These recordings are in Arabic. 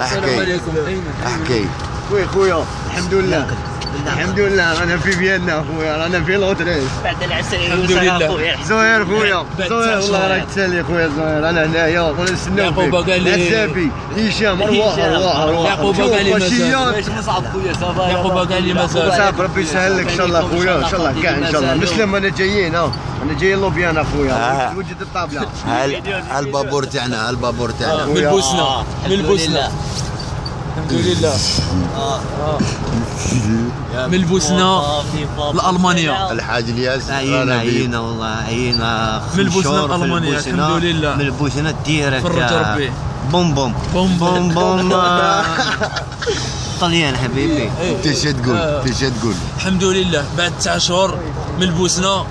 أحكي. عليكم. ايمن أحكي. خويا خويا الحمد لله. الحمد لله. رانا في فيينا خويا رانا في لوتريس بعد العسل الحمد لله. زهير خويا زهير والله. راك تسالي خويا زهير أنا هنايا ونستناو يعقوب قال لي- عزابي هشام أرواح. أرواح أرواح. يعقوب قال لي. واش نصعب خويا صافا يعقوب قال لي مازال صعب ربي يسهل لك. إن شاء الله خويا إن شاء الله. كاع إن شاء الله. مسلم أنا جايين ها. أنا جايين لوبيانا آه. خويا وجد الطابله هال هالبابور تاعنا هالبابور تاعنا. من البوسنه من البوسنه الحمد لله من البوسنه لألمانيا. الحاج الياس عينا عينا والله عينا من الألمانية، البوسنة. الحمد لله. من البوسنة ديريكت فرج ربي. بوم بوم بوم بوم بوم. طليان حبيبي انت شو تقول. انت شو تقول الحمد لله بعد تسع شهور من البوسنه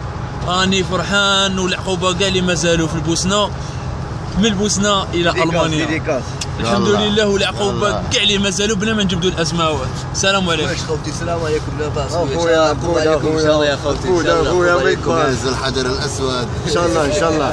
راني فرحان والعقوبه قال لي مازالوا في البوسنه من البوسنه إلى المانيا الحمد. لله والعقوبه يلا. كاع اللي مازالوا بلا ما نجبدوا الاسماء السلام عليكم خوتي السلام عليكم لاباس خويا خويا خويا خويا خويا ما كنز الحجر الاسود ان شاء الله ان شاء الله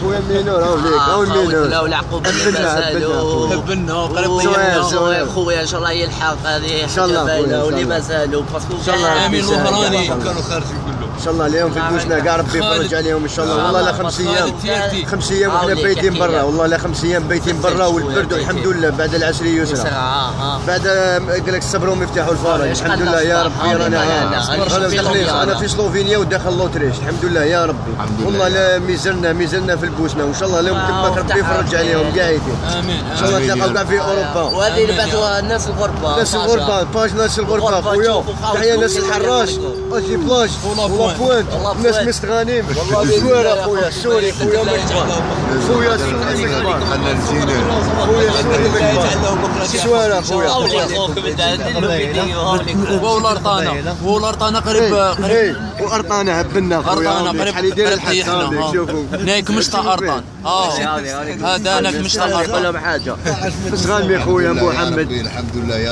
خويا مينور هاو ليك هاو لا مينور والعقوبه اللي أبدنا، مازالوا أبدنا. حبنا قريب زوين، طيبنا زوين. خويا ان شاء الله يلحق هذه إن شاء الله خويا، واللي. مازالوا باسكو إن شاء الله امين الوهراني كانوا خارجين كلهم ان شاء الله اليوم في البوسنه كاع ربي يفرج عليهم ان شاء الله والله لا خمس أيام. خمس أيام وحنا بايتين برا. والله لا خمس أيام بايتين برا والبرد والحمد لله. بعد العشر يسرى. يسرى آه بعد قال لك الصبر ومفتاح الفرج إيش الحمد قال لله يا؟ ربي رانا أنا في سلوفينيا وداخل لوتريش الحمد لله يا ربي. الحمد لله. والله لا ميزلنا ميزلنا في البوسنة. وإن شاء الله لهم تماك ربي يفرج عليهم قاعدين آمين إن شاء الله تلقاو كاع. في أوروبا. وهذه اللي بعثوها الناس الغربة. ناس باشا. الغربة. باج ناس الغربة. الغربة خويا. تحية ناس الحراش. أجي بلاج ولا ولا بوينت. بوينت ولا ناس بوينت. مستغانم والله بإذن خويا. السوري خويا خويا. السوري مكبر الجينة خويا رطانه رطانه قريب قريب إيه وارطانه خويا ارطانه. قريب شحال يدير قريب الحس طيحنا هاوليك، شوفوا نايك مشطه ارطان آه هذا أنا مشطه ارطان لهم حاجة خويا محمد الحمد لله يا